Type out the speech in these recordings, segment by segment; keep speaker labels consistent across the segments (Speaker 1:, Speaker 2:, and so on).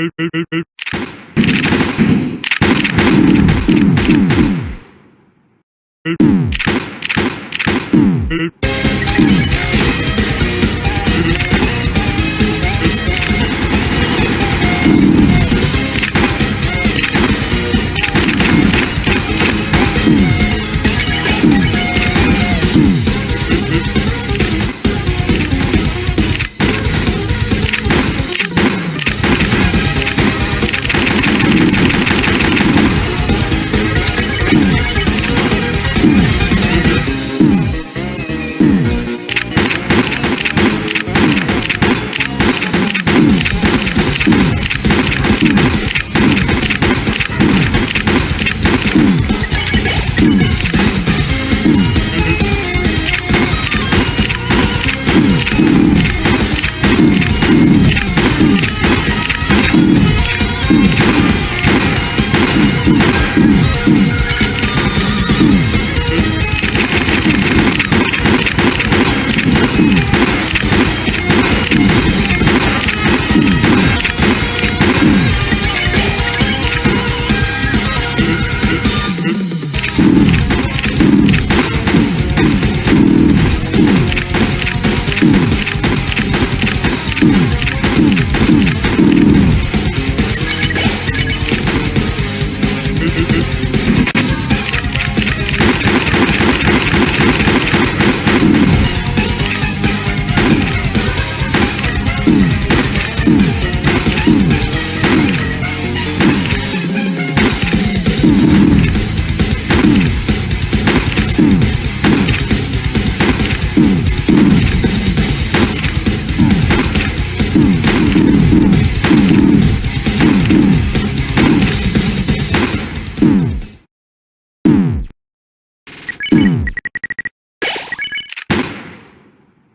Speaker 1: eight, eight, eight, eight. Mm-hmm.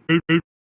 Speaker 2: eight, eight.